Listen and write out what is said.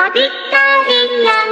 Wabitarin lang